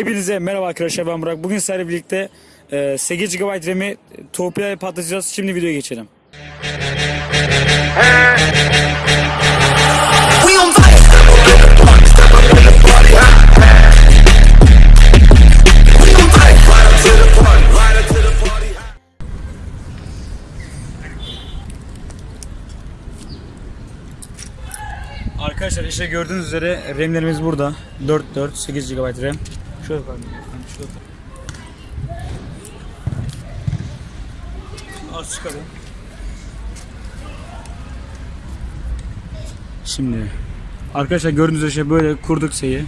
Hepinize merhaba arkadaşlar ben Burak. Bugün sizlerle birlikte e, 8 GB RAM'i torpidoya patlatacağız. Şimdi videoya geçelim. Arkadaşlar işte gördüğünüz üzere RAM'lerimiz burada. 4 4 8 GB RAM. Şöyle koyalım. Şöyle. Az çıkalım. Şimdi arkadaşlar gördüğünüz üzere şey böyle kurduk şeyi.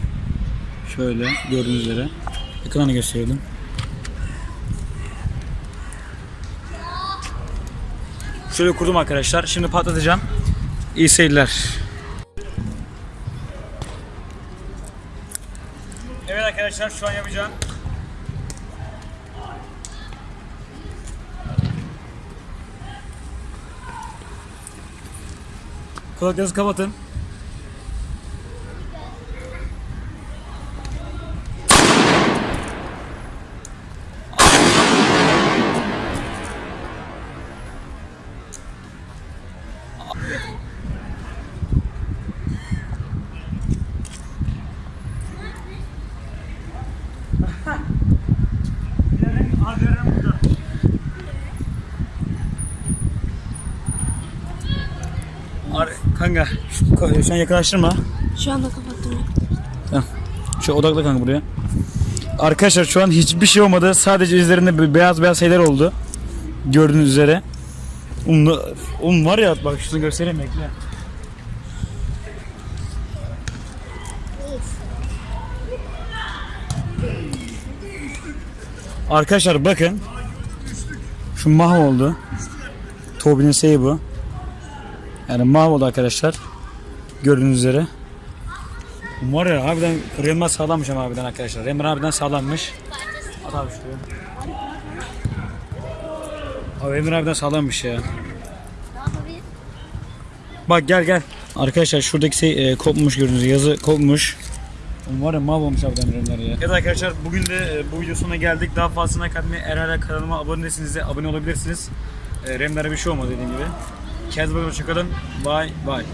Şöyle gördüğünüz üzere. Ekranı gösterelim. Şöyle kurdum arkadaşlar. Şimdi patlatacağım. İyi seyirler. Evet arkadaşlar şu an yapacağım. Kulaklarınızı kapatın. Kanka şu, ko- şu an yakınlaştırma. Şu anda kapattım. Tamam. Şu odakla kanka buraya. Arkadaşlar şu an hiçbir şey olmadı. Sadece üzerinde beyaz beyaz şeyler oldu. Gördüğünüz üzere. Um, um var ya bak şunu göstereyim bekle. Arkadaşlar bakın. Şu mahvoldu. Tobin'in şeyi bu. Yani mahvoldu arkadaşlar. Gördüğünüz üzere. Var ya harbiden Remar sağlammış ama harbiden arkadaşlar. Remar harbiden sağlammış. At abi şuraya. Abi Remar harbiden sağlammış ya. Bak gel gel. Arkadaşlar şuradaki şey e, kopmuş gördüğünüz gibi. yazı kopmuş. Var ya mahvolmuş harbiden Remar ya. Evet arkadaşlar bugün de e, bu video sonuna geldik. Daha fazlasına katmayı eğer hala kanalıma abone değilseniz de abone olabilirsiniz. E, Remler'e bir şey olmadı dediğim gibi. Kendinize bakın. Hoşçakalın. Bye bye.